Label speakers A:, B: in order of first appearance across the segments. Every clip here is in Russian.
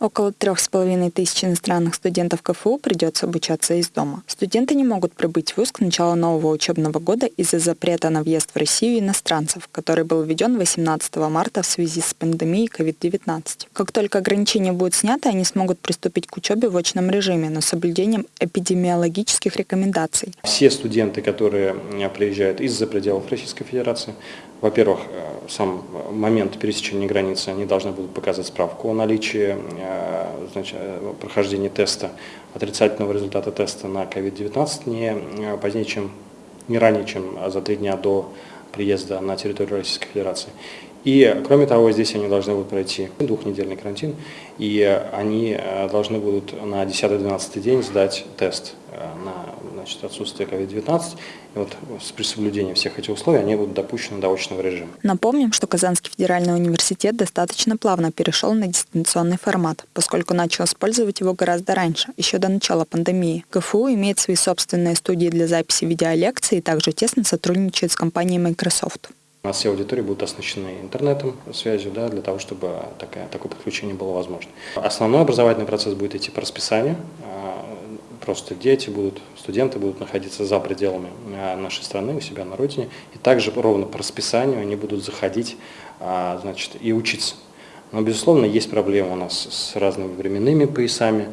A: Около трех с половиной тысяч иностранных студентов КФУ придется обучаться из дома. Студенты не могут прибыть в ВУЗ к началу нового учебного года из-за запрета на въезд в Россию иностранцев, который был введен 18 марта в связи с пандемией COVID-19. Как только ограничения будут сняты, они смогут приступить к учебе в очном режиме, но с соблюдением эпидемиологических рекомендаций.
B: Все студенты, которые приезжают из-за пределов Российской Федерации, во-первых, э, сам момент пересечения границы, они должны будут показать справку о наличии э, значит, э, прохождения теста, отрицательного результата теста на COVID-19 не позднее, чем не ранее, чем за три дня до приезда на территорию Российской Федерации. И, кроме того, здесь они должны будут пройти двухнедельный карантин, и они должны будут на 10-12 день сдать тест на значит, отсутствие COVID-19. И вот с соблюдением всех этих условий они будут допущены до очного режима.
A: Напомним, что Казанский федеральный университет достаточно плавно перешел на дистанционный формат, поскольку начал использовать его гораздо раньше, еще до начала пандемии. КФУ имеет свои собственные студии для записи видеолекций и также тесно сотрудничает с компанией Microsoft.
B: У нас все аудитории будут оснащены интернетом, связью, да, для того, чтобы такое, такое подключение было возможно. Основной образовательный процесс будет идти по расписанию. А, просто дети будут, студенты будут находиться за пределами а, нашей страны, у себя на родине. И также ровно по расписанию они будут заходить а, значит, и учиться. Но, безусловно, есть проблемы у нас с разными временными поясами.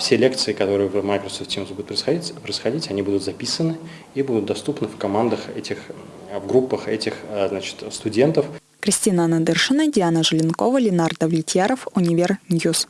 B: Все лекции, которые в Microsoft Teams будут происходить, происходить, они будут записаны и будут доступны в командах этих, в группах этих значит, студентов.
A: Кристина Надыршина, Диана Желенкова, Ленардо Влетьяров, Универ News.